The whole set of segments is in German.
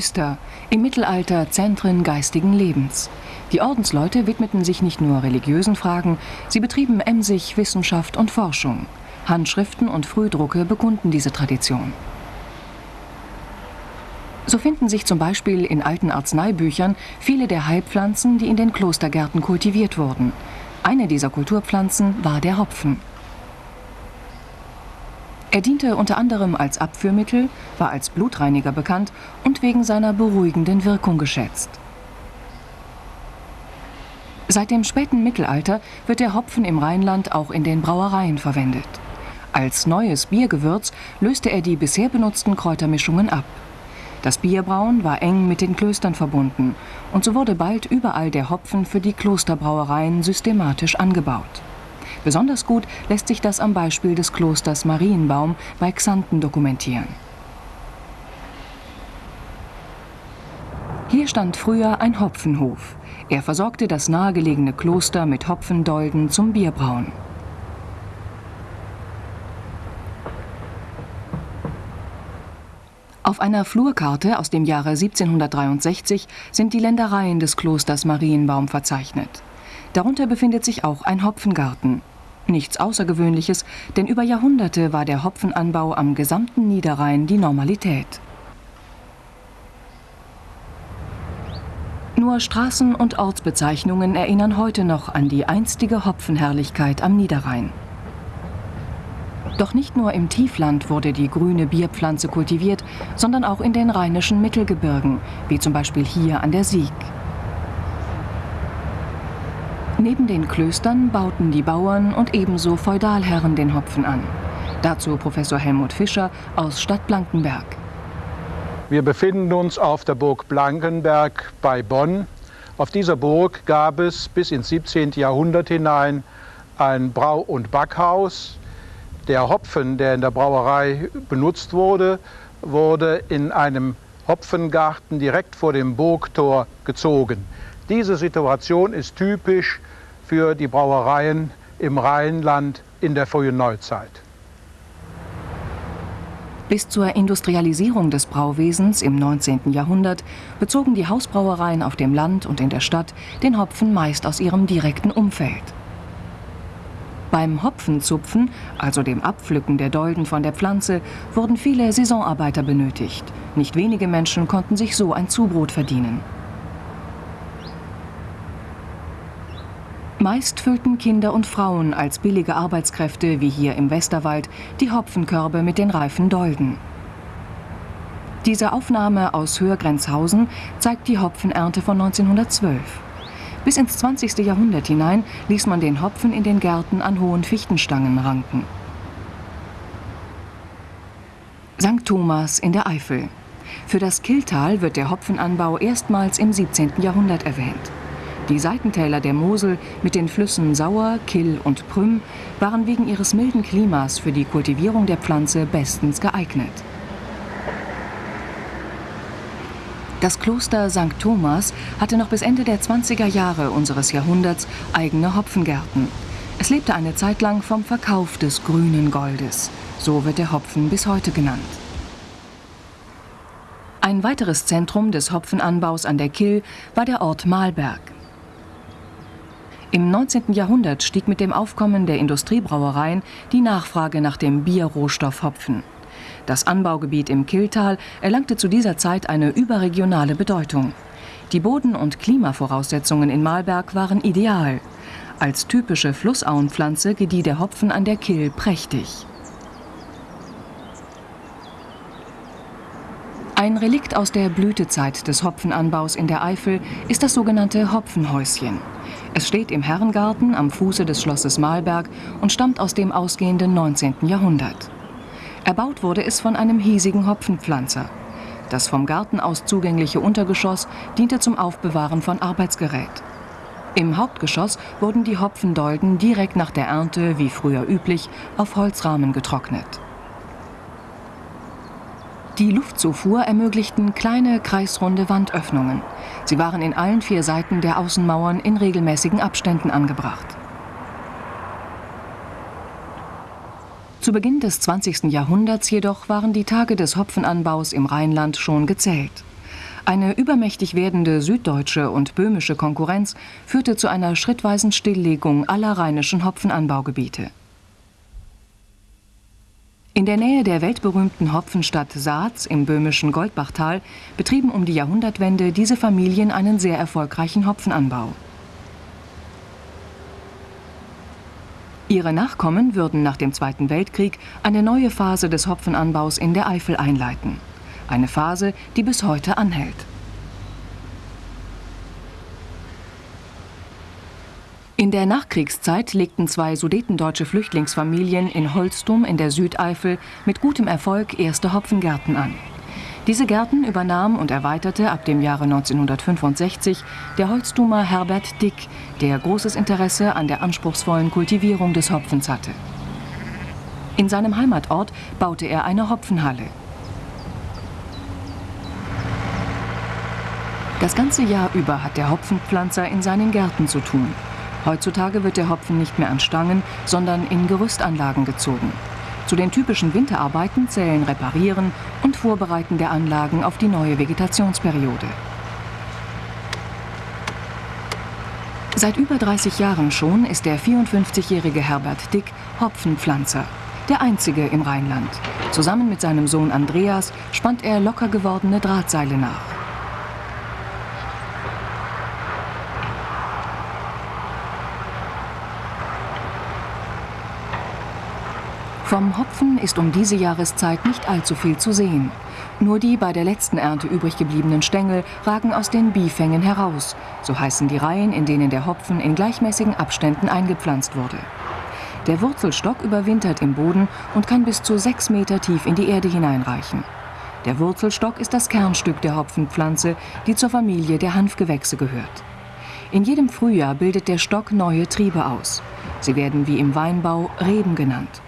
Klöster, im Mittelalter Zentren geistigen Lebens. Die Ordensleute widmeten sich nicht nur religiösen Fragen, sie betrieben emsig Wissenschaft und Forschung. Handschriften und Frühdrucke bekunden diese Tradition. So finden sich zum Beispiel in alten Arzneibüchern viele der Heilpflanzen, die in den Klostergärten kultiviert wurden. Eine dieser Kulturpflanzen war der Hopfen. Er diente unter anderem als Abführmittel, war als Blutreiniger bekannt und wegen seiner beruhigenden Wirkung geschätzt. Seit dem späten Mittelalter wird der Hopfen im Rheinland auch in den Brauereien verwendet. Als neues Biergewürz löste er die bisher benutzten Kräutermischungen ab. Das Bierbrauen war eng mit den Klöstern verbunden und so wurde bald überall der Hopfen für die Klosterbrauereien systematisch angebaut. Besonders gut lässt sich das am Beispiel des Klosters Marienbaum bei Xanten dokumentieren. Hier stand früher ein Hopfenhof. Er versorgte das nahegelegene Kloster mit Hopfendolden zum Bierbrauen. Auf einer Flurkarte aus dem Jahre 1763 sind die Ländereien des Klosters Marienbaum verzeichnet. Darunter befindet sich auch ein Hopfengarten. Nichts Außergewöhnliches, denn über Jahrhunderte war der Hopfenanbau am gesamten Niederrhein die Normalität. Nur Straßen- und Ortsbezeichnungen erinnern heute noch an die einstige Hopfenherrlichkeit am Niederrhein. Doch nicht nur im Tiefland wurde die grüne Bierpflanze kultiviert, sondern auch in den rheinischen Mittelgebirgen, wie zum Beispiel hier an der Sieg. Neben den Klöstern bauten die Bauern und ebenso Feudalherren den Hopfen an. Dazu Professor Helmut Fischer aus Stadt Blankenberg. Wir befinden uns auf der Burg Blankenberg bei Bonn. Auf dieser Burg gab es bis ins 17. Jahrhundert hinein ein Brau- und Backhaus, der Hopfen, der in der Brauerei benutzt wurde, wurde in einem Hopfengarten direkt vor dem Burgtor gezogen. Diese Situation ist typisch für die Brauereien im Rheinland in der frühen Neuzeit. Bis zur Industrialisierung des Brauwesens im 19. Jahrhundert bezogen die Hausbrauereien auf dem Land und in der Stadt den Hopfen meist aus ihrem direkten Umfeld. Beim Hopfenzupfen, also dem Abpflücken der Dolden von der Pflanze, wurden viele Saisonarbeiter benötigt. Nicht wenige Menschen konnten sich so ein Zubrot verdienen. Meist füllten Kinder und Frauen als billige Arbeitskräfte, wie hier im Westerwald, die Hopfenkörbe mit den reifen Dolden. Diese Aufnahme aus Höhergrenzhausen zeigt die Hopfenernte von 1912. Bis ins 20. Jahrhundert hinein ließ man den Hopfen in den Gärten an hohen Fichtenstangen ranken. St. Thomas in der Eifel. Für das Killtal wird der Hopfenanbau erstmals im 17. Jahrhundert erwähnt. Die Seitentäler der Mosel mit den Flüssen Sauer, Kill und Prüm waren wegen ihres milden Klimas für die Kultivierung der Pflanze bestens geeignet. Das Kloster St. Thomas hatte noch bis Ende der 20er Jahre unseres Jahrhunderts eigene Hopfengärten. Es lebte eine Zeit lang vom Verkauf des grünen Goldes. So wird der Hopfen bis heute genannt. Ein weiteres Zentrum des Hopfenanbaus an der Kill war der Ort Malberg. Im 19. Jahrhundert stieg mit dem Aufkommen der Industriebrauereien die Nachfrage nach dem Bierrohstoff Hopfen. Das Anbaugebiet im Killtal erlangte zu dieser Zeit eine überregionale Bedeutung. Die Boden- und Klimavoraussetzungen in Malberg waren ideal. Als typische Flussauenpflanze gedieh der Hopfen an der Kill prächtig. Ein Relikt aus der Blütezeit des Hopfenanbaus in der Eifel ist das sogenannte Hopfenhäuschen. Es steht im Herrengarten am Fuße des Schlosses Malberg und stammt aus dem ausgehenden 19. Jahrhundert. Erbaut wurde es von einem hiesigen Hopfenpflanzer. Das vom Garten aus zugängliche Untergeschoss diente zum Aufbewahren von Arbeitsgerät. Im Hauptgeschoss wurden die Hopfendolden direkt nach der Ernte, wie früher üblich, auf Holzrahmen getrocknet. Die Luftzufuhr ermöglichten kleine kreisrunde Wandöffnungen. Sie waren in allen vier Seiten der Außenmauern in regelmäßigen Abständen angebracht. Zu Beginn des 20. Jahrhunderts jedoch waren die Tage des Hopfenanbaus im Rheinland schon gezählt. Eine übermächtig werdende süddeutsche und böhmische Konkurrenz führte zu einer schrittweisen Stilllegung aller rheinischen Hopfenanbaugebiete. In der Nähe der weltberühmten Hopfenstadt Saatz im böhmischen Goldbachtal betrieben um die Jahrhundertwende diese Familien einen sehr erfolgreichen Hopfenanbau. Ihre Nachkommen würden nach dem Zweiten Weltkrieg eine neue Phase des Hopfenanbaus in der Eifel einleiten. Eine Phase, die bis heute anhält. In der Nachkriegszeit legten zwei sudetendeutsche Flüchtlingsfamilien in Holstum in der Südeifel mit gutem Erfolg erste Hopfengärten an. Diese Gärten übernahm und erweiterte ab dem Jahre 1965 der Holztumer Herbert Dick, der großes Interesse an der anspruchsvollen Kultivierung des Hopfens hatte. In seinem Heimatort baute er eine Hopfenhalle. Das ganze Jahr über hat der Hopfenpflanzer in seinen Gärten zu tun. Heutzutage wird der Hopfen nicht mehr an Stangen, sondern in Gerüstanlagen gezogen. Zu den typischen Winterarbeiten zählen Reparieren und Vorbereiten der Anlagen auf die neue Vegetationsperiode. Seit über 30 Jahren schon ist der 54-jährige Herbert Dick Hopfenpflanzer, der einzige im Rheinland. Zusammen mit seinem Sohn Andreas spannt er locker gewordene Drahtseile nach. Vom Hopfen ist um diese Jahreszeit nicht allzu viel zu sehen. Nur die bei der letzten Ernte übrig gebliebenen Stängel ragen aus den Bifängen heraus, so heißen die Reihen, in denen der Hopfen in gleichmäßigen Abständen eingepflanzt wurde. Der Wurzelstock überwintert im Boden und kann bis zu sechs Meter tief in die Erde hineinreichen. Der Wurzelstock ist das Kernstück der Hopfenpflanze, die zur Familie der Hanfgewächse gehört. In jedem Frühjahr bildet der Stock neue Triebe aus. Sie werden wie im Weinbau Reben genannt.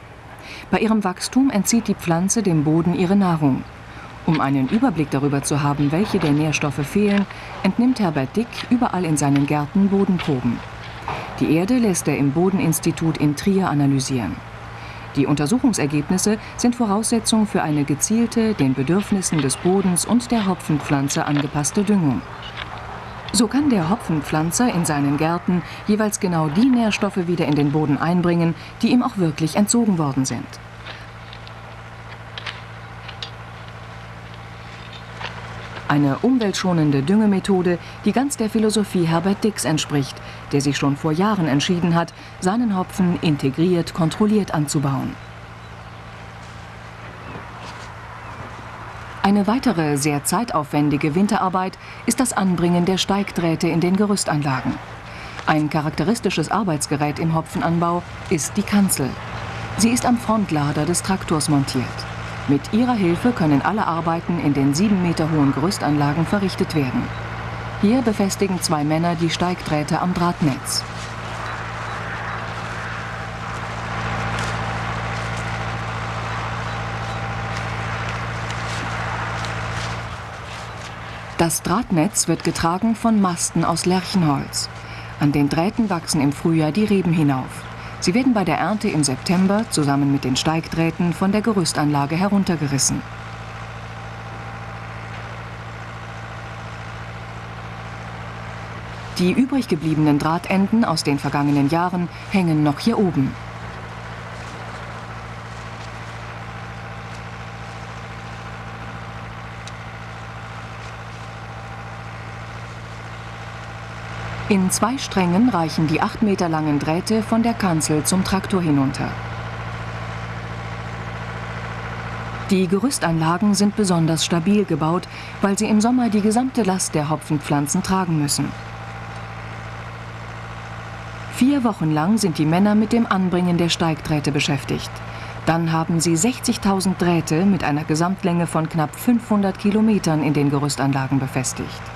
Bei ihrem Wachstum entzieht die Pflanze dem Boden ihre Nahrung. Um einen Überblick darüber zu haben, welche der Nährstoffe fehlen, entnimmt Herbert Dick überall in seinen Gärten Bodenproben. Die Erde lässt er im Bodeninstitut in Trier analysieren. Die Untersuchungsergebnisse sind Voraussetzung für eine gezielte, den Bedürfnissen des Bodens und der Hopfenpflanze angepasste Düngung. So kann der Hopfenpflanzer in seinen Gärten jeweils genau die Nährstoffe wieder in den Boden einbringen, die ihm auch wirklich entzogen worden sind. Eine umweltschonende Düngemethode, die ganz der Philosophie Herbert Dix entspricht, der sich schon vor Jahren entschieden hat, seinen Hopfen integriert, kontrolliert anzubauen. Eine weitere sehr zeitaufwendige Winterarbeit ist das Anbringen der Steigdrähte in den Gerüstanlagen. Ein charakteristisches Arbeitsgerät im Hopfenanbau ist die Kanzel. Sie ist am Frontlader des Traktors montiert. Mit ihrer Hilfe können alle Arbeiten in den sieben Meter hohen Gerüstanlagen verrichtet werden. Hier befestigen zwei Männer die Steigdrähte am Drahtnetz. Das Drahtnetz wird getragen von Masten aus Lärchenholz. An den Drähten wachsen im Frühjahr die Reben hinauf. Sie werden bei der Ernte im September zusammen mit den Steigdrähten von der Gerüstanlage heruntergerissen. Die übrig gebliebenen Drahtenden aus den vergangenen Jahren hängen noch hier oben. In zwei Strängen reichen die acht Meter langen Drähte von der Kanzel zum Traktor hinunter. Die Gerüstanlagen sind besonders stabil gebaut, weil sie im Sommer die gesamte Last der Hopfenpflanzen tragen müssen. Vier Wochen lang sind die Männer mit dem Anbringen der Steigdrähte beschäftigt. Dann haben sie 60.000 Drähte mit einer Gesamtlänge von knapp 500 Kilometern in den Gerüstanlagen befestigt.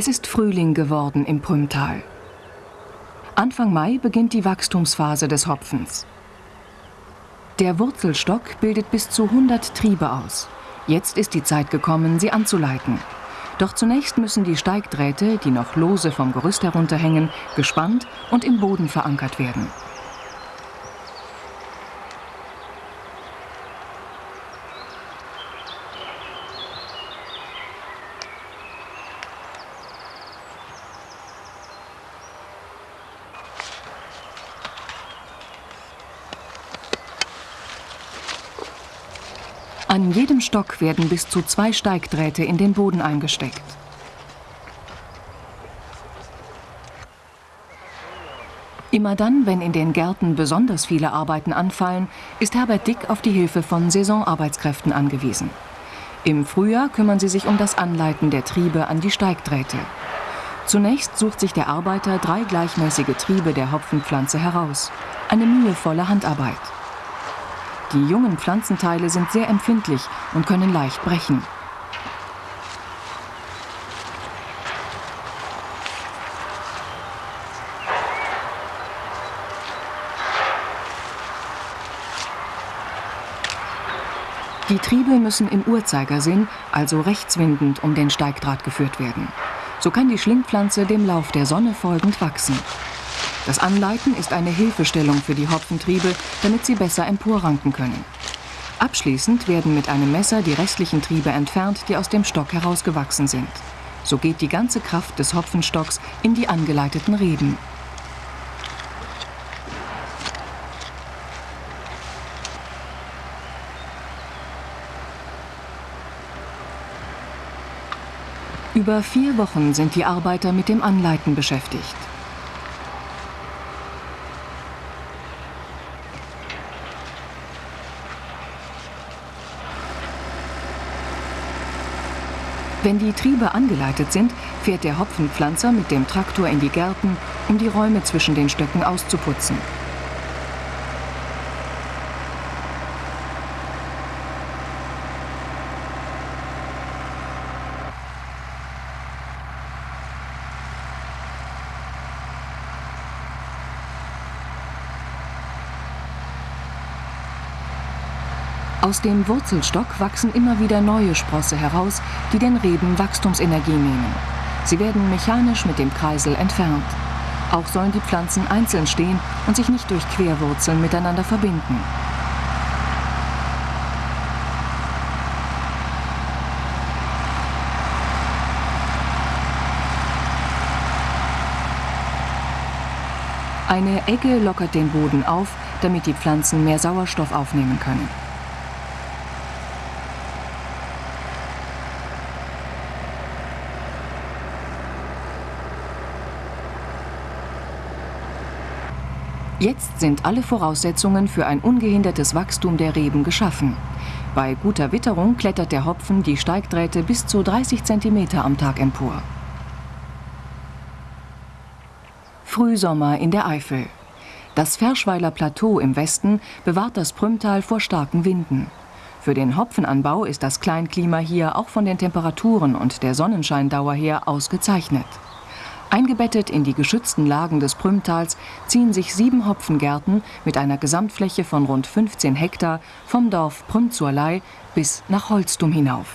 Es ist Frühling geworden im Prümtal. Anfang Mai beginnt die Wachstumsphase des Hopfens. Der Wurzelstock bildet bis zu 100 Triebe aus. Jetzt ist die Zeit gekommen, sie anzuleiten. Doch zunächst müssen die Steigdrähte, die noch lose vom Gerüst herunterhängen, gespannt und im Boden verankert werden. An jedem Stock werden bis zu zwei Steigdrähte in den Boden eingesteckt. Immer dann, wenn in den Gärten besonders viele Arbeiten anfallen, ist Herbert Dick auf die Hilfe von Saisonarbeitskräften angewiesen. Im Frühjahr kümmern sie sich um das Anleiten der Triebe an die Steigdrähte. Zunächst sucht sich der Arbeiter drei gleichmäßige Triebe der Hopfenpflanze heraus. Eine mühevolle Handarbeit. Die jungen Pflanzenteile sind sehr empfindlich und können leicht brechen. Die Triebe müssen im Uhrzeigersinn, also rechtswindend, um den Steigdraht geführt werden. So kann die Schlingpflanze dem Lauf der Sonne folgend wachsen. Das Anleiten ist eine Hilfestellung für die Hopfentriebe, damit sie besser emporranken können. Abschließend werden mit einem Messer die restlichen Triebe entfernt, die aus dem Stock herausgewachsen sind. So geht die ganze Kraft des Hopfenstocks in die angeleiteten Reben. Über vier Wochen sind die Arbeiter mit dem Anleiten beschäftigt. Wenn die Triebe angeleitet sind, fährt der Hopfenpflanzer mit dem Traktor in die Gärten, um die Räume zwischen den Stöcken auszuputzen. Aus dem Wurzelstock wachsen immer wieder neue Sprosse heraus, die den Reben Wachstumsenergie nehmen. Sie werden mechanisch mit dem Kreisel entfernt. Auch sollen die Pflanzen einzeln stehen und sich nicht durch Querwurzeln miteinander verbinden. Eine Egge lockert den Boden auf, damit die Pflanzen mehr Sauerstoff aufnehmen können. Jetzt sind alle Voraussetzungen für ein ungehindertes Wachstum der Reben geschaffen. Bei guter Witterung klettert der Hopfen die Steigdrähte bis zu 30 cm am Tag empor. Frühsommer in der Eifel. Das Ferschweiler Plateau im Westen bewahrt das Prümtal vor starken Winden. Für den Hopfenanbau ist das Kleinklima hier auch von den Temperaturen und der Sonnenscheindauer her ausgezeichnet. Eingebettet in die geschützten Lagen des Prümtals ziehen sich sieben Hopfengärten mit einer Gesamtfläche von rund 15 Hektar vom Dorf Prümzurlei bis nach Holstum hinauf.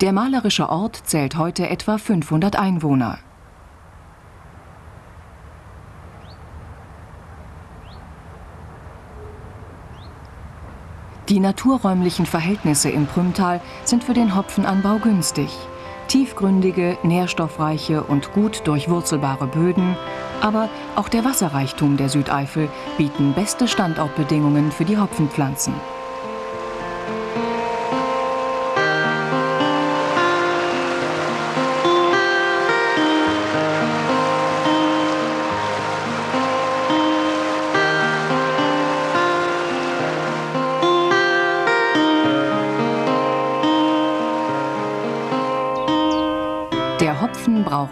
Der malerische Ort zählt heute etwa 500 Einwohner. Die naturräumlichen Verhältnisse im Prümtal sind für den Hopfenanbau günstig. Tiefgründige, nährstoffreiche und gut durchwurzelbare Böden, aber auch der Wasserreichtum der Südeifel bieten beste Standortbedingungen für die Hopfenpflanzen.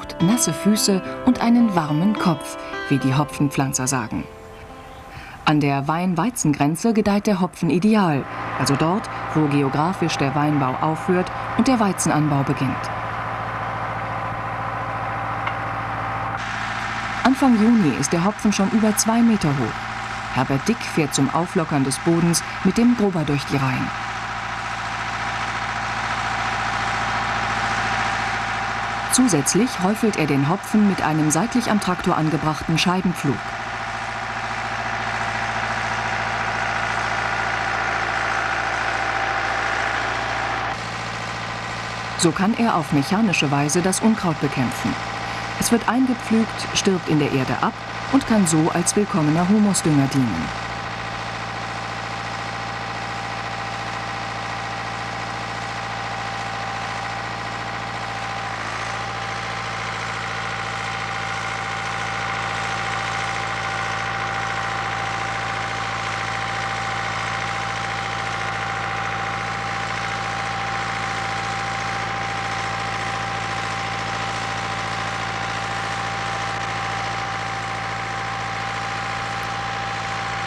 Braucht nasse Füße und einen warmen Kopf, wie die Hopfenpflanzer sagen. An der Wein-Weizen-Grenze gedeiht der Hopfen ideal, also dort, wo geografisch der Weinbau aufhört und der Weizenanbau beginnt. Anfang Juni ist der Hopfen schon über zwei Meter hoch. Herbert Dick fährt zum Auflockern des Bodens mit dem Grober durch die Reihen. Zusätzlich häufelt er den Hopfen mit einem seitlich am Traktor angebrachten Scheibenpflug. So kann er auf mechanische Weise das Unkraut bekämpfen. Es wird eingepflügt, stirbt in der Erde ab und kann so als willkommener Humusdünger dienen.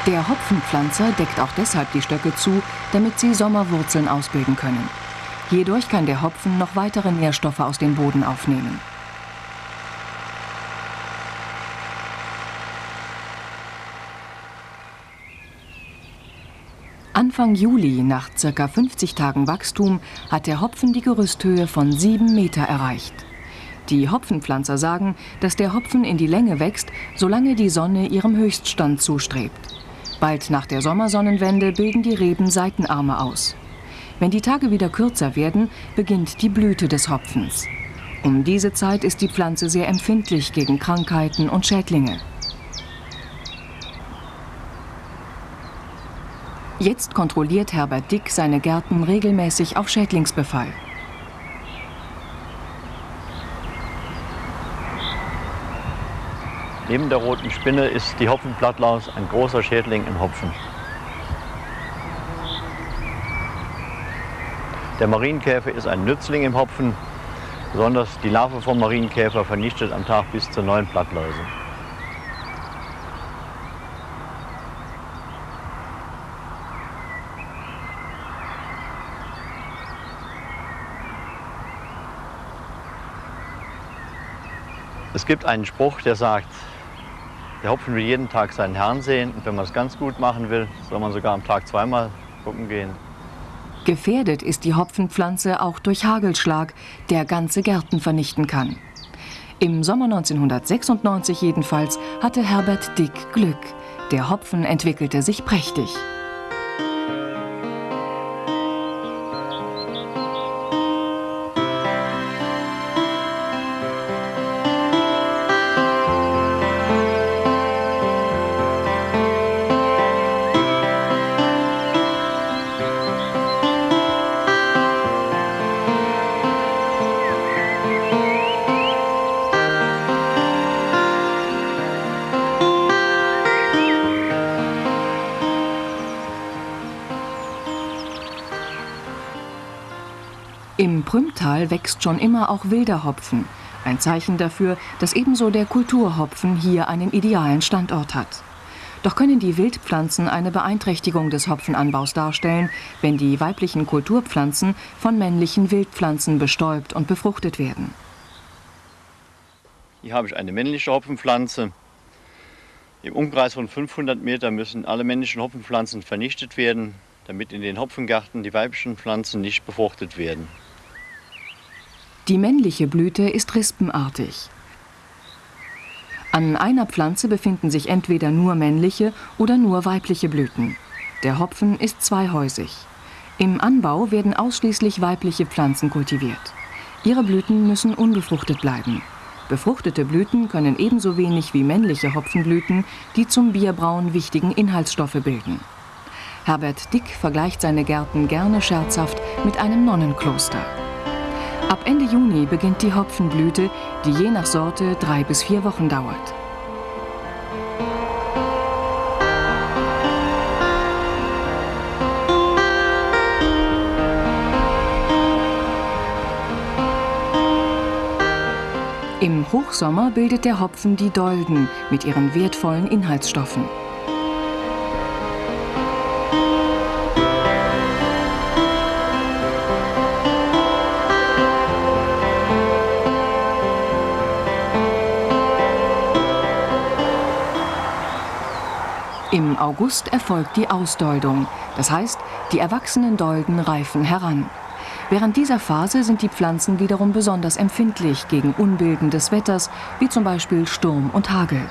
Der Hopfenpflanzer deckt auch deshalb die Stöcke zu, damit sie Sommerwurzeln ausbilden können. Hierdurch kann der Hopfen noch weitere Nährstoffe aus dem Boden aufnehmen. Anfang Juli, nach ca. 50 Tagen Wachstum, hat der Hopfen die Gerüsthöhe von 7 Meter erreicht. Die Hopfenpflanzer sagen, dass der Hopfen in die Länge wächst, solange die Sonne ihrem Höchststand zustrebt. Bald nach der Sommersonnenwende bilden die Reben Seitenarme aus. Wenn die Tage wieder kürzer werden, beginnt die Blüte des Hopfens. Um diese Zeit ist die Pflanze sehr empfindlich gegen Krankheiten und Schädlinge. Jetzt kontrolliert Herbert Dick seine Gärten regelmäßig auf Schädlingsbefall. Neben der roten Spinne ist die Hopfenblattlaus ein großer Schädling im Hopfen. Der Marienkäfer ist ein Nützling im Hopfen. Besonders die Larve vom Marienkäfer vernichtet am Tag bis zu neun Blattläuse. Es gibt einen Spruch, der sagt, der Hopfen will jeden Tag seinen Herrn sehen und wenn man es ganz gut machen will, soll man sogar am Tag zweimal gucken gehen. Gefährdet ist die Hopfenpflanze auch durch Hagelschlag, der ganze Gärten vernichten kann. Im Sommer 1996 jedenfalls hatte Herbert Dick Glück. Der Hopfen entwickelte sich prächtig. Prümtal wächst schon immer auch wilder Hopfen. Ein Zeichen dafür, dass ebenso der Kulturhopfen hier einen idealen Standort hat. Doch können die Wildpflanzen eine Beeinträchtigung des Hopfenanbaus darstellen, wenn die weiblichen Kulturpflanzen von männlichen Wildpflanzen bestäubt und befruchtet werden. Hier habe ich eine männliche Hopfenpflanze. Im Umkreis von 500 Meter müssen alle männlichen Hopfenpflanzen vernichtet werden, damit in den Hopfengärten die weiblichen Pflanzen nicht befruchtet werden. Die männliche Blüte ist rispenartig. An einer Pflanze befinden sich entweder nur männliche oder nur weibliche Blüten. Der Hopfen ist zweihäusig. Im Anbau werden ausschließlich weibliche Pflanzen kultiviert. Ihre Blüten müssen unbefruchtet bleiben. Befruchtete Blüten können ebenso wenig wie männliche Hopfenblüten die zum Bierbrauen wichtigen Inhaltsstoffe bilden. Herbert Dick vergleicht seine Gärten gerne scherzhaft mit einem Nonnenkloster. Ab Ende Juni beginnt die Hopfenblüte, die je nach Sorte drei bis vier Wochen dauert. Im Hochsommer bildet der Hopfen die Dolden mit ihren wertvollen Inhaltsstoffen. Im August erfolgt die Ausdoldung, das heißt, die erwachsenen Dolden reifen heran. Während dieser Phase sind die Pflanzen wiederum besonders empfindlich gegen Unbilden des Wetters, wie zum Beispiel Sturm und Hagel.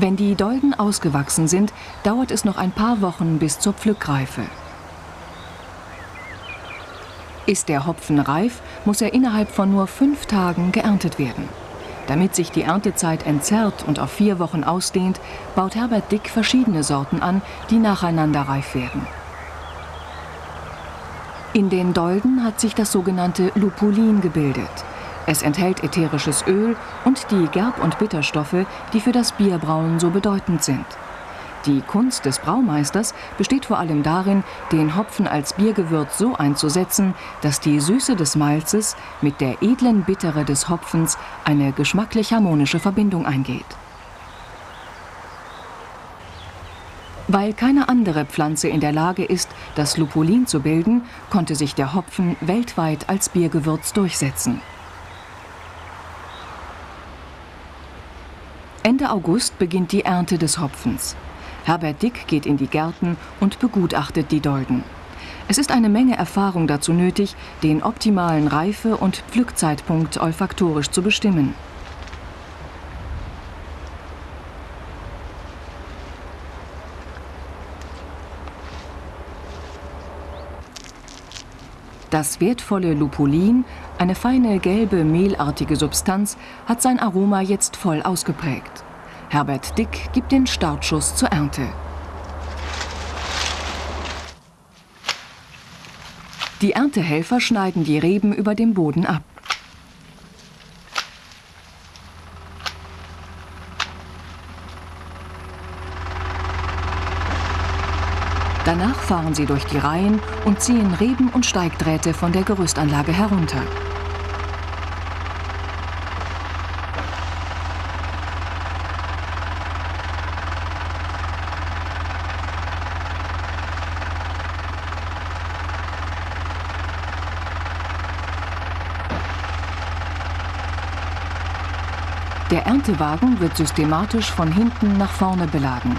Wenn die Dolden ausgewachsen sind, dauert es noch ein paar Wochen bis zur Pflückreife. Ist der Hopfen reif, muss er innerhalb von nur fünf Tagen geerntet werden. Damit sich die Erntezeit entzerrt und auf vier Wochen ausdehnt, baut Herbert Dick verschiedene Sorten an, die nacheinander reif werden. In den Dolden hat sich das sogenannte Lupulin gebildet. Es enthält ätherisches Öl und die Gerb- und Bitterstoffe, die für das Bierbrauen so bedeutend sind. Die Kunst des Braumeisters besteht vor allem darin, den Hopfen als Biergewürz so einzusetzen, dass die Süße des Malzes mit der edlen Bittere des Hopfens eine geschmacklich harmonische Verbindung eingeht. Weil keine andere Pflanze in der Lage ist, das Lupulin zu bilden, konnte sich der Hopfen weltweit als Biergewürz durchsetzen. Ende August beginnt die Ernte des Hopfens. Herbert Dick geht in die Gärten und begutachtet die Dolden. Es ist eine Menge Erfahrung dazu nötig, den optimalen Reife- und Pflückzeitpunkt olfaktorisch zu bestimmen. Das wertvolle Lupulin, eine feine gelbe mehlartige Substanz, hat sein Aroma jetzt voll ausgeprägt. Herbert Dick gibt den Startschuss zur Ernte. Die Erntehelfer schneiden die Reben über dem Boden ab. Fahren sie durch die Reihen und ziehen Reben und Steigdrähte von der Gerüstanlage herunter. Der Erntewagen wird systematisch von hinten nach vorne beladen.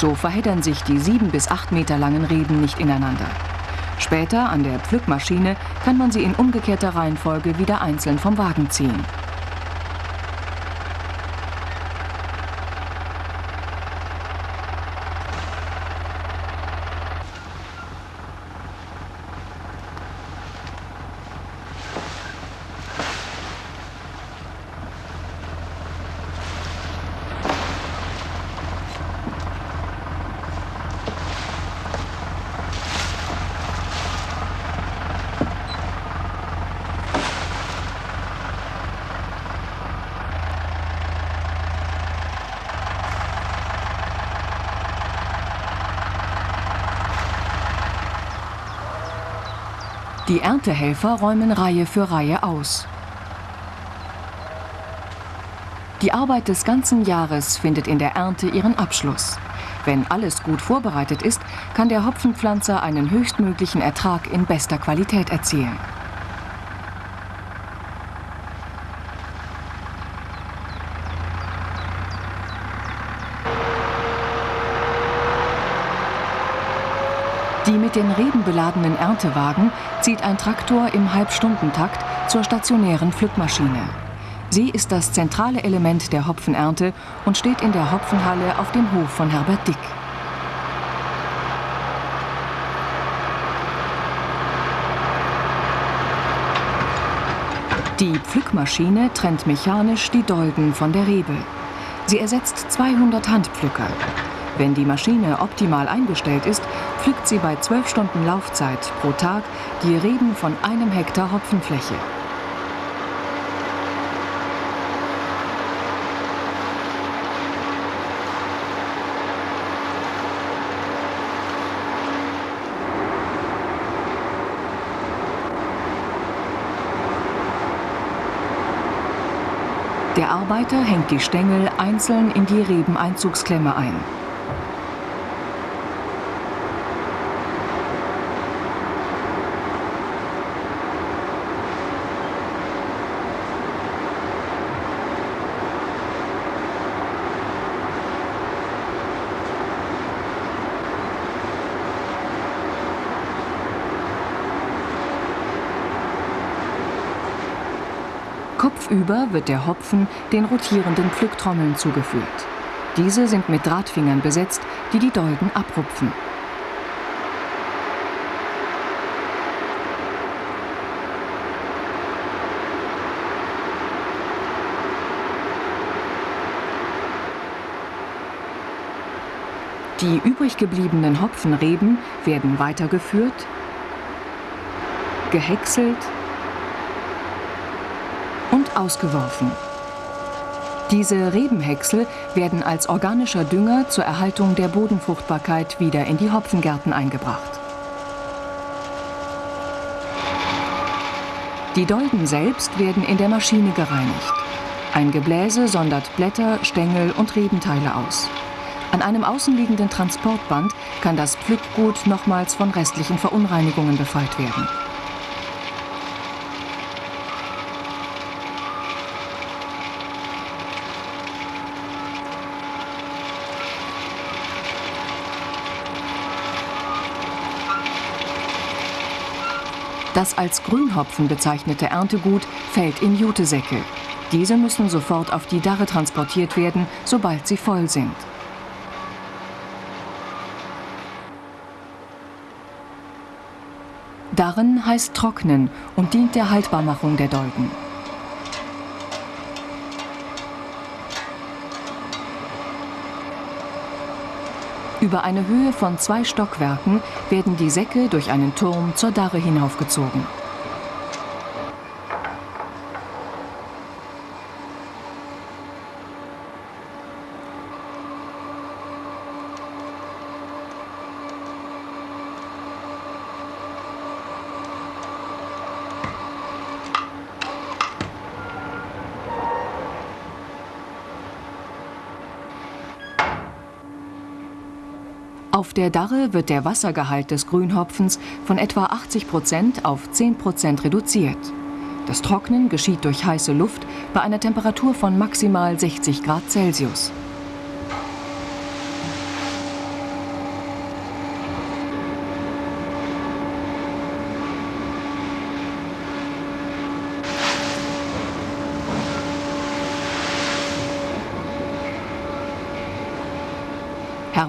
So verheddern sich die sieben bis acht Meter langen Reben nicht ineinander. Später an der Pflückmaschine kann man sie in umgekehrter Reihenfolge wieder einzeln vom Wagen ziehen. Die Erntehelfer räumen Reihe für Reihe aus. Die Arbeit des ganzen Jahres findet in der Ernte ihren Abschluss. Wenn alles gut vorbereitet ist, kann der Hopfenpflanzer einen höchstmöglichen Ertrag in bester Qualität erzielen. Die mit den Reben beladenen Erntewagen zieht ein Traktor im Halbstundentakt zur stationären Pflückmaschine. Sie ist das zentrale Element der Hopfenernte und steht in der Hopfenhalle auf dem Hof von Herbert Dick. Die Pflückmaschine trennt mechanisch die Dolden von der Rebe. Sie ersetzt 200 Handpflücker. Wenn die Maschine optimal eingestellt ist, pflückt sie bei 12 Stunden Laufzeit pro Tag die Reben von einem Hektar Hopfenfläche. Der Arbeiter hängt die Stängel einzeln in die Rebeneinzugsklemme ein. Kopfüber wird der Hopfen den rotierenden Pflücktrommeln zugeführt. Diese sind mit Drahtfingern besetzt, die die Dolden abrupfen. Die übrig gebliebenen Hopfenreben werden weitergeführt, gehäckselt ausgeworfen. Diese Rebenhäcksel werden als organischer Dünger zur Erhaltung der Bodenfruchtbarkeit wieder in die Hopfengärten eingebracht. Die Dolden selbst werden in der Maschine gereinigt. Ein Gebläse sondert Blätter, Stängel und Rebenteile aus. An einem außenliegenden Transportband kann das Pflückgut nochmals von restlichen Verunreinigungen befreit werden. Das als Grünhopfen bezeichnete Erntegut fällt in Jutesäcke. Diese müssen sofort auf die Darre transportiert werden, sobald sie voll sind. Darren heißt trocknen und dient der Haltbarmachung der Dolden. Über eine Höhe von zwei Stockwerken werden die Säcke durch einen Turm zur Darre hinaufgezogen. Auf der Darre wird der Wassergehalt des Grünhopfens von etwa 80 Prozent auf 10 Prozent reduziert. Das Trocknen geschieht durch heiße Luft bei einer Temperatur von maximal 60 Grad Celsius.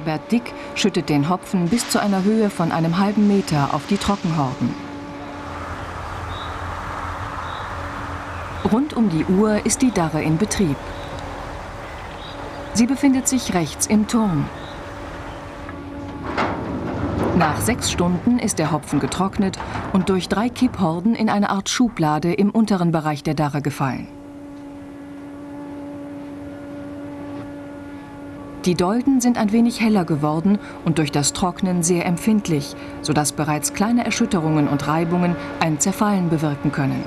Herbert Dick schüttet den Hopfen bis zu einer Höhe von einem halben Meter auf die Trockenhorden. Rund um die Uhr ist die Darre in Betrieb. Sie befindet sich rechts im Turm. Nach sechs Stunden ist der Hopfen getrocknet und durch drei Kipphorden in eine Art Schublade im unteren Bereich der Darre gefallen. Die Dolden sind ein wenig heller geworden und durch das Trocknen sehr empfindlich, sodass bereits kleine Erschütterungen und Reibungen ein Zerfallen bewirken können.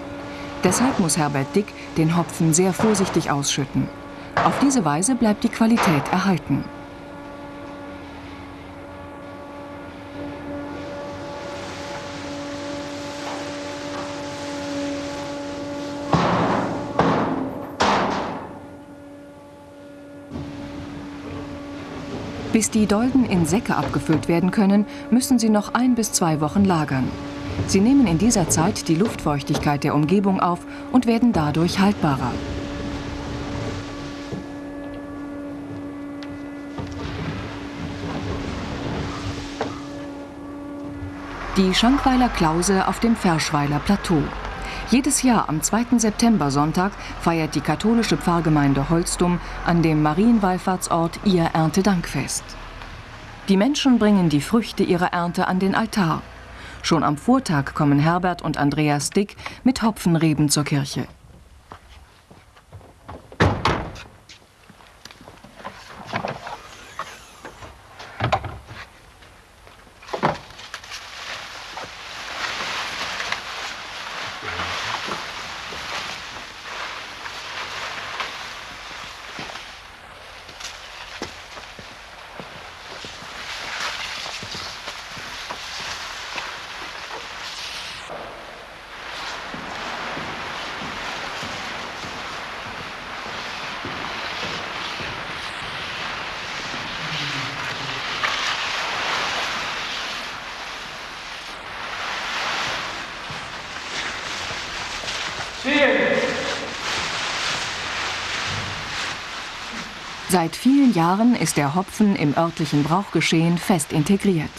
Deshalb muss Herbert Dick den Hopfen sehr vorsichtig ausschütten. Auf diese Weise bleibt die Qualität erhalten. Bis die Dolden in Säcke abgefüllt werden können, müssen sie noch ein bis zwei Wochen lagern. Sie nehmen in dieser Zeit die Luftfeuchtigkeit der Umgebung auf und werden dadurch haltbarer. Die Schankweiler Klause auf dem Ferschweiler Plateau. Jedes Jahr am 2. September-Sonntag feiert die katholische Pfarrgemeinde Holstum an dem Marienwallfahrtsort ihr Erntedankfest. Die Menschen bringen die Früchte ihrer Ernte an den Altar. Schon am Vortag kommen Herbert und Andreas Dick mit Hopfenreben zur Kirche. Seit vielen Jahren ist der Hopfen im örtlichen Brauchgeschehen fest integriert.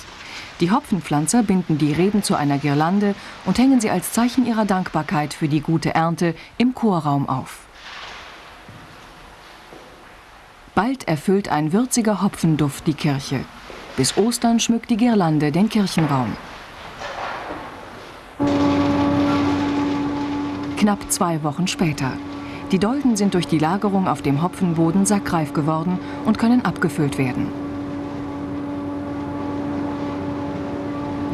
Die Hopfenpflanzer binden die Reben zu einer Girlande und hängen sie als Zeichen ihrer Dankbarkeit für die gute Ernte im Chorraum auf. Bald erfüllt ein würziger Hopfenduft die Kirche. Bis Ostern schmückt die Girlande den Kirchenraum. Knapp zwei Wochen später. Die Dolden sind durch die Lagerung auf dem Hopfenboden sackreif geworden und können abgefüllt werden.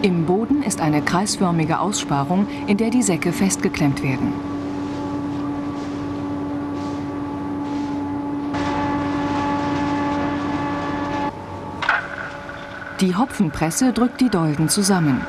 Im Boden ist eine kreisförmige Aussparung, in der die Säcke festgeklemmt werden. Die Hopfenpresse drückt die Dolden zusammen.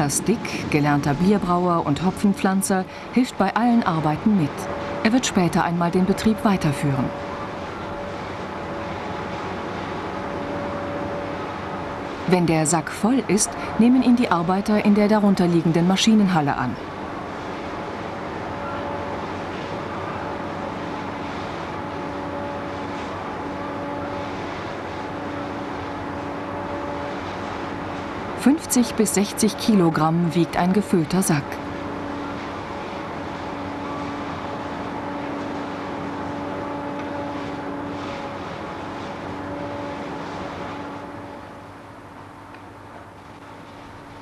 Andreas Dick, gelernter Bierbrauer und Hopfenpflanzer, hilft bei allen Arbeiten mit. Er wird später einmal den Betrieb weiterführen. Wenn der Sack voll ist, nehmen ihn die Arbeiter in der darunterliegenden Maschinenhalle an. 50 bis 60 Kilogramm wiegt ein gefüllter Sack.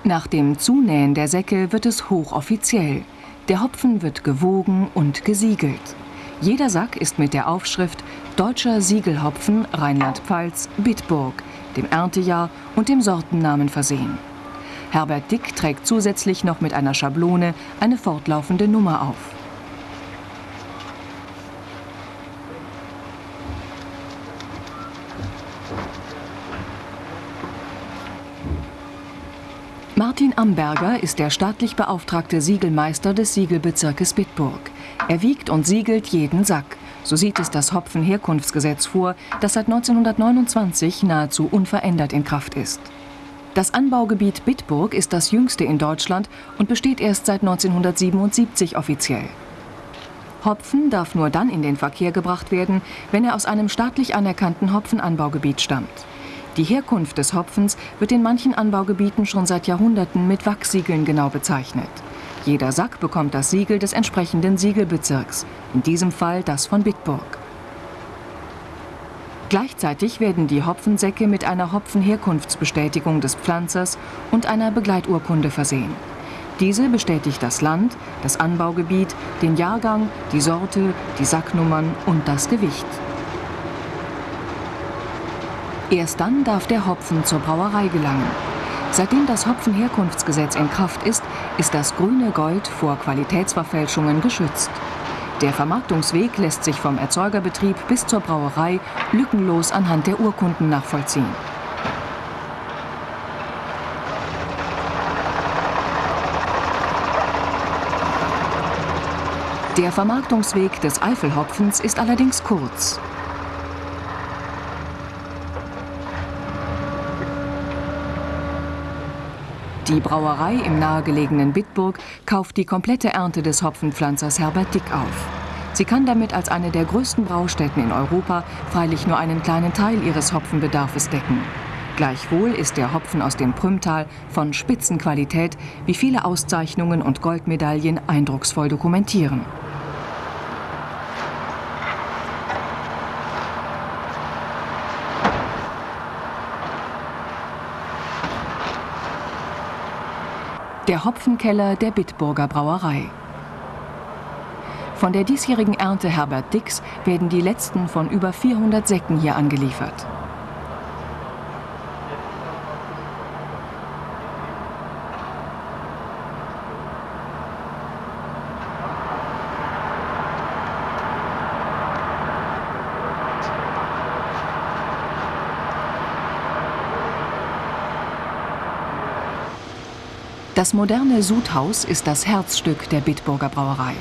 Nach dem Zunähen der Säcke wird es hochoffiziell. Der Hopfen wird gewogen und gesiegelt. Jeder Sack ist mit der Aufschrift Deutscher Siegelhopfen Rheinland-Pfalz Bitburg dem Erntejahr und dem Sortennamen versehen. Herbert Dick trägt zusätzlich noch mit einer Schablone eine fortlaufende Nummer auf. Martin Amberger ist der staatlich beauftragte Siegelmeister des Siegelbezirkes Bitburg. Er wiegt und siegelt jeden Sack. So sieht es das Hopfenherkunftsgesetz vor, das seit 1929 nahezu unverändert in Kraft ist. Das Anbaugebiet Bitburg ist das jüngste in Deutschland und besteht erst seit 1977 offiziell. Hopfen darf nur dann in den Verkehr gebracht werden, wenn er aus einem staatlich anerkannten Hopfenanbaugebiet stammt. Die Herkunft des Hopfens wird in manchen Anbaugebieten schon seit Jahrhunderten mit Wachsiegeln genau bezeichnet. Jeder Sack bekommt das Siegel des entsprechenden Siegelbezirks, in diesem Fall das von Bitburg. Gleichzeitig werden die Hopfensäcke mit einer Hopfenherkunftsbestätigung des Pflanzers und einer Begleiturkunde versehen. Diese bestätigt das Land, das Anbaugebiet, den Jahrgang, die Sorte, die Sacknummern und das Gewicht. Erst dann darf der Hopfen zur Brauerei gelangen. Seitdem das Hopfenherkunftsgesetz in Kraft ist, ist das grüne Gold vor Qualitätsverfälschungen geschützt. Der Vermarktungsweg lässt sich vom Erzeugerbetrieb bis zur Brauerei lückenlos anhand der Urkunden nachvollziehen. Der Vermarktungsweg des Eifelhopfens ist allerdings kurz. Die Brauerei im nahegelegenen Bitburg kauft die komplette Ernte des Hopfenpflanzers Herbert Dick auf. Sie kann damit als eine der größten Braustätten in Europa freilich nur einen kleinen Teil ihres Hopfenbedarfes decken. Gleichwohl ist der Hopfen aus dem Prümtal von Spitzenqualität, wie viele Auszeichnungen und Goldmedaillen eindrucksvoll dokumentieren. Der Hopfenkeller der Bitburger Brauerei. Von der diesjährigen Ernte Herbert Dix werden die letzten von über 400 Säcken hier angeliefert. Das moderne Sudhaus ist das Herzstück der Bitburger Brauerei.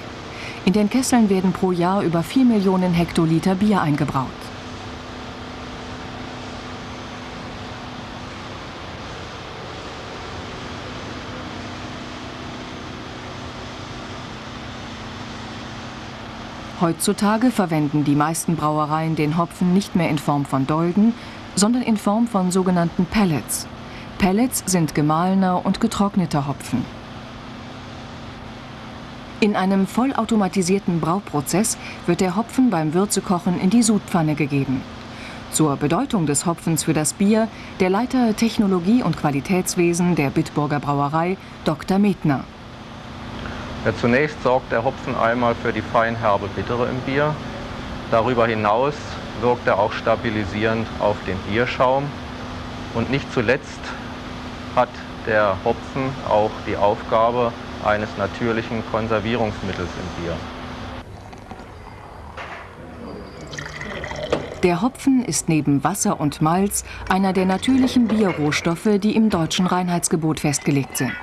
In den Kesseln werden pro Jahr über 4 Millionen Hektoliter Bier eingebraut. Heutzutage verwenden die meisten Brauereien den Hopfen nicht mehr in Form von Dolden, sondern in Form von sogenannten Pellets. Pellets sind gemahlener und getrockneter Hopfen. In einem vollautomatisierten Brauprozess wird der Hopfen beim Würzekochen in die Sudpfanne gegeben. Zur Bedeutung des Hopfens für das Bier der Leiter Technologie und Qualitätswesen der Bitburger Brauerei, Dr. Metner. Ja, zunächst sorgt der Hopfen einmal für die feinherbe Bittere im Bier. Darüber hinaus wirkt er auch stabilisierend auf den Bierschaum. Und nicht zuletzt hat der Hopfen auch die Aufgabe eines natürlichen Konservierungsmittels im Bier. Der Hopfen ist neben Wasser und Malz einer der natürlichen Bierrohstoffe, die im deutschen Reinheitsgebot festgelegt sind.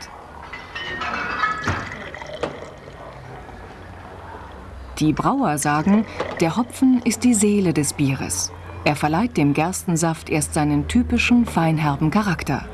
Die Brauer sagen, der Hopfen ist die Seele des Bieres. Er verleiht dem Gerstensaft erst seinen typischen feinherben Charakter.